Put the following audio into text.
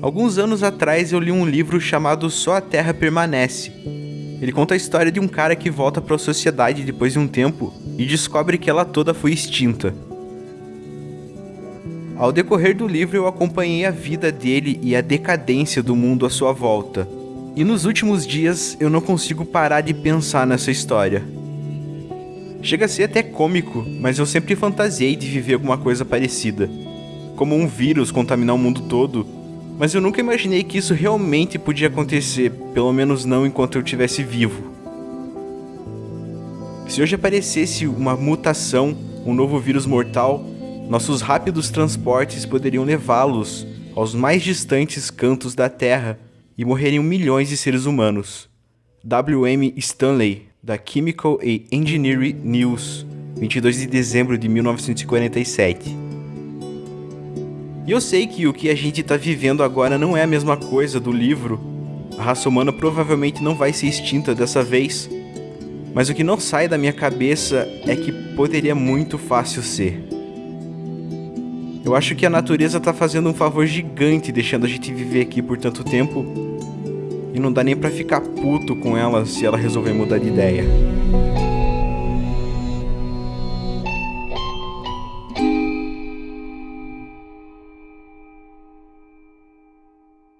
Alguns anos atrás eu li um livro chamado Só a Terra Permanece. Ele conta a história de um cara que volta para a sociedade depois de um tempo e descobre que ela toda foi extinta. Ao decorrer do livro, eu acompanhei a vida dele e a decadência do mundo à sua volta. E nos últimos dias eu não consigo parar de pensar nessa história. Chega a ser até cômico, mas eu sempre fantasiei de viver alguma coisa parecida. Como um vírus contaminar o mundo todo, mas eu nunca imaginei que isso realmente podia acontecer, pelo menos não enquanto eu estivesse vivo. Se hoje aparecesse uma mutação, um novo vírus mortal, nossos rápidos transportes poderiam levá-los aos mais distantes cantos da Terra e morreriam milhões de seres humanos. W.M. Stanley, da Chemical and Engineering News, 22 de dezembro de 1947. E eu sei que o que a gente está vivendo agora não é a mesma coisa do livro. A raça humana provavelmente não vai ser extinta dessa vez. Mas o que não sai da minha cabeça é que poderia muito fácil ser. Eu acho que a natureza tá fazendo um favor gigante deixando a gente viver aqui por tanto tempo. E não dá nem pra ficar puto com ela se ela resolver mudar de ideia.